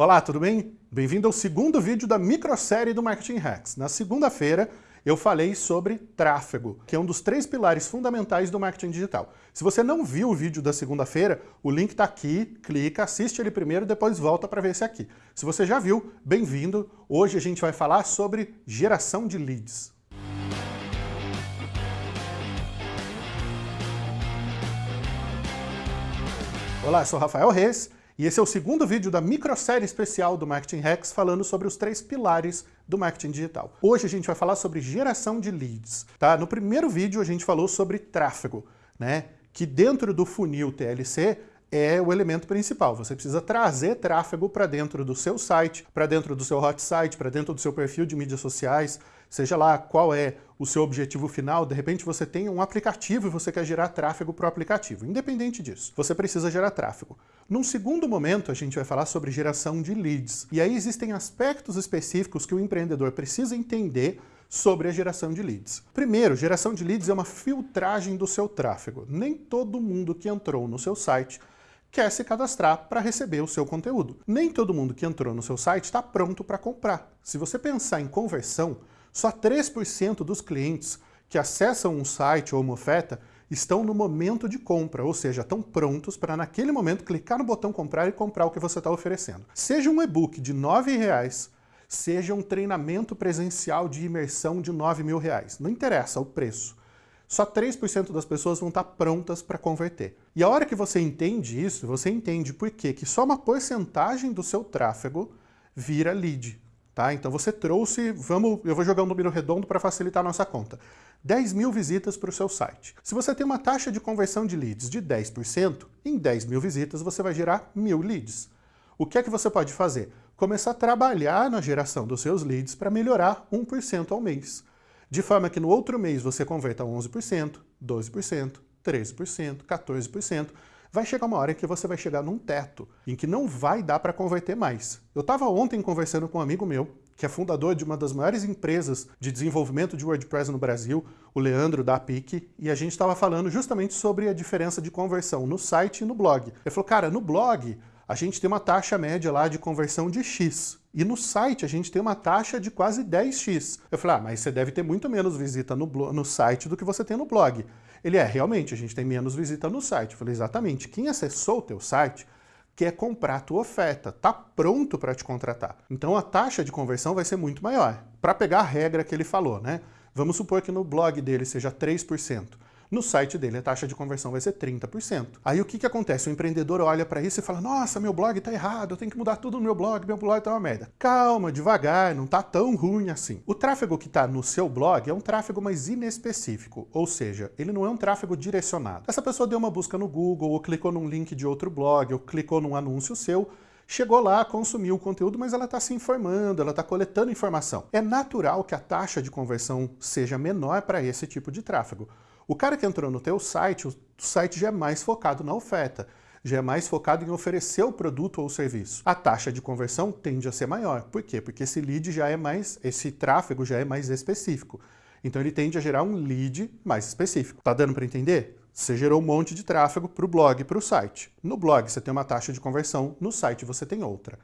Olá, tudo bem? Bem-vindo ao segundo vídeo da microsérie do Marketing Hacks. Na segunda-feira, eu falei sobre tráfego, que é um dos três pilares fundamentais do marketing digital. Se você não viu o vídeo da segunda-feira, o link está aqui, clica, assiste ele primeiro, depois volta para ver esse aqui. Se você já viu, bem-vindo. Hoje a gente vai falar sobre geração de leads. Olá, sou Rafael Reis e esse é o segundo vídeo da microsérie especial do Marketing Hacks falando sobre os três pilares do marketing digital. Hoje a gente vai falar sobre geração de leads. Tá? No primeiro vídeo a gente falou sobre tráfego, né? que dentro do funil TLC é o elemento principal. Você precisa trazer tráfego para dentro do seu site, para dentro do seu hot site, para dentro do seu perfil de mídias sociais, seja lá qual é o seu objetivo final, de repente você tem um aplicativo e você quer gerar tráfego para o aplicativo. Independente disso, você precisa gerar tráfego. Num segundo momento, a gente vai falar sobre geração de leads. E aí existem aspectos específicos que o empreendedor precisa entender sobre a geração de leads. Primeiro, geração de leads é uma filtragem do seu tráfego. Nem todo mundo que entrou no seu site quer se cadastrar para receber o seu conteúdo. Nem todo mundo que entrou no seu site está pronto para comprar. Se você pensar em conversão, só 3% dos clientes que acessam um site ou uma oferta estão no momento de compra, ou seja, estão prontos para naquele momento clicar no botão comprar e comprar o que você está oferecendo. Seja um e-book de R$ 9,00, seja um treinamento presencial de imersão de 9 mil reais. Não interessa o preço. Só 3% das pessoas vão estar prontas para converter. E a hora que você entende isso, você entende por quê? que só uma porcentagem do seu tráfego vira lead. Tá? Então você trouxe, vamos, eu vou jogar um número redondo para facilitar a nossa conta. 10 mil visitas para o seu site. Se você tem uma taxa de conversão de leads de 10%, em 10 mil visitas você vai gerar mil leads. O que é que você pode fazer? Começar a trabalhar na geração dos seus leads para melhorar 1% ao mês. De forma que no outro mês você converta 11%, 12%, 13%, 14%, vai chegar uma hora em que você vai chegar num teto, em que não vai dar para converter mais. Eu estava ontem conversando com um amigo meu, que é fundador de uma das maiores empresas de desenvolvimento de WordPress no Brasil, o Leandro da Pique, e a gente estava falando justamente sobre a diferença de conversão no site e no blog. Ele falou, cara, no blog a gente tem uma taxa média lá de conversão de X. E no site a gente tem uma taxa de quase 10x. Eu falei, ah, mas você deve ter muito menos visita no, no site do que você tem no blog. Ele é, realmente, a gente tem menos visita no site. Eu falei, exatamente. Quem acessou o teu site quer comprar a tua oferta, está pronto para te contratar. Então a taxa de conversão vai ser muito maior. Para pegar a regra que ele falou, né? Vamos supor que no blog dele seja 3%. No site dele, a taxa de conversão vai ser 30%. Aí o que, que acontece? O empreendedor olha para isso e fala, nossa, meu blog está errado, eu tenho que mudar tudo no meu blog, meu blog está uma merda. Calma, devagar, não está tão ruim assim. O tráfego que está no seu blog é um tráfego mais inespecífico, ou seja, ele não é um tráfego direcionado. Essa pessoa deu uma busca no Google, ou clicou num link de outro blog, ou clicou num anúncio seu, chegou lá, consumiu o conteúdo, mas ela está se informando, ela está coletando informação. É natural que a taxa de conversão seja menor para esse tipo de tráfego. O cara que entrou no teu site, o site já é mais focado na oferta, já é mais focado em oferecer o produto ou serviço. A taxa de conversão tende a ser maior. Por quê? Porque esse lead já é mais, esse tráfego já é mais específico. Então ele tende a gerar um lead mais específico. Tá dando para entender? Você gerou um monte de tráfego para o blog e para o site. No blog você tem uma taxa de conversão, no site você tem outra.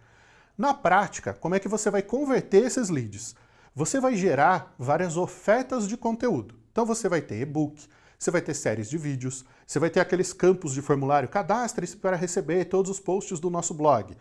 Na prática, como é que você vai converter esses leads? Você vai gerar várias ofertas de conteúdo. Então você vai ter e-book, você vai ter séries de vídeos, você vai ter aqueles campos de formulário, cadastre-se para receber todos os posts do nosso blog.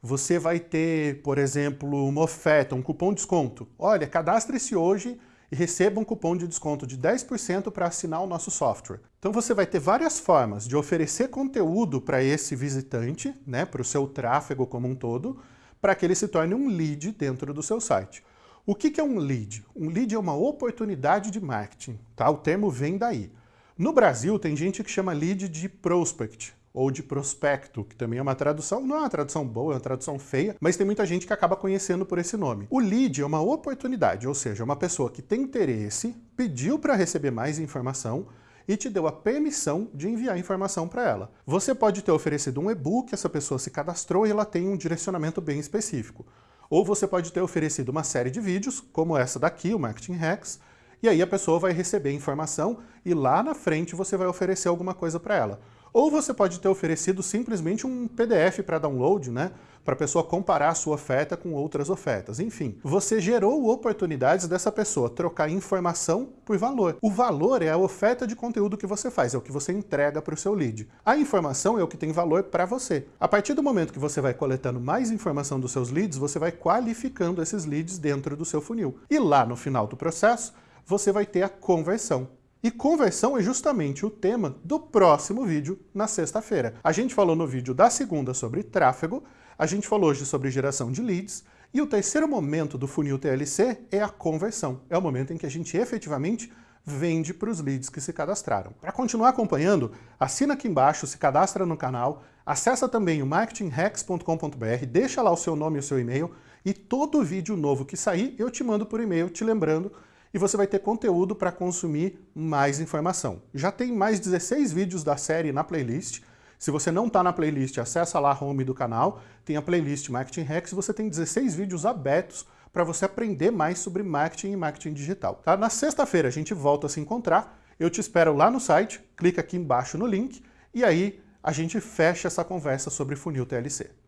Você vai ter, por exemplo, uma oferta, um cupom de desconto. Olha, cadastre-se hoje e receba um cupom de desconto de 10% para assinar o nosso software. Então você vai ter várias formas de oferecer conteúdo para esse visitante, né, para o seu tráfego como um todo, para que ele se torne um lead dentro do seu site. O que é um lead? Um lead é uma oportunidade de marketing, tá? O termo vem daí. No Brasil, tem gente que chama lead de prospect, ou de prospecto, que também é uma tradução, não é uma tradução boa, é uma tradução feia, mas tem muita gente que acaba conhecendo por esse nome. O lead é uma oportunidade, ou seja, uma pessoa que tem interesse, pediu para receber mais informação e te deu a permissão de enviar informação para ela. Você pode ter oferecido um e-book, essa pessoa se cadastrou e ela tem um direcionamento bem específico. Ou você pode ter oferecido uma série de vídeos, como essa daqui, o Marketing Hacks, e aí a pessoa vai receber informação e lá na frente você vai oferecer alguma coisa para ela. Ou você pode ter oferecido simplesmente um PDF para download, né? para a pessoa comparar a sua oferta com outras ofertas. Enfim, você gerou oportunidades dessa pessoa trocar informação por valor. O valor é a oferta de conteúdo que você faz, é o que você entrega para o seu lead. A informação é o que tem valor para você. A partir do momento que você vai coletando mais informação dos seus leads, você vai qualificando esses leads dentro do seu funil. E lá no final do processo, você vai ter a conversão. E conversão é justamente o tema do próximo vídeo na sexta-feira. A gente falou no vídeo da segunda sobre tráfego, a gente falou hoje sobre geração de leads, e o terceiro momento do funil TLC é a conversão. É o momento em que a gente efetivamente vende para os leads que se cadastraram. Para continuar acompanhando, assina aqui embaixo, se cadastra no canal, acessa também o marketinghacks.com.br, deixa lá o seu nome e o seu e-mail, e todo vídeo novo que sair eu te mando por e-mail te lembrando e você vai ter conteúdo para consumir mais informação. Já tem mais 16 vídeos da série na playlist, se você não está na playlist, acessa lá a home do canal, tem a playlist Marketing Hacks, você tem 16 vídeos abertos para você aprender mais sobre marketing e marketing digital. Tá? Na sexta-feira a gente volta a se encontrar, eu te espero lá no site, clica aqui embaixo no link, e aí a gente fecha essa conversa sobre funil TLC.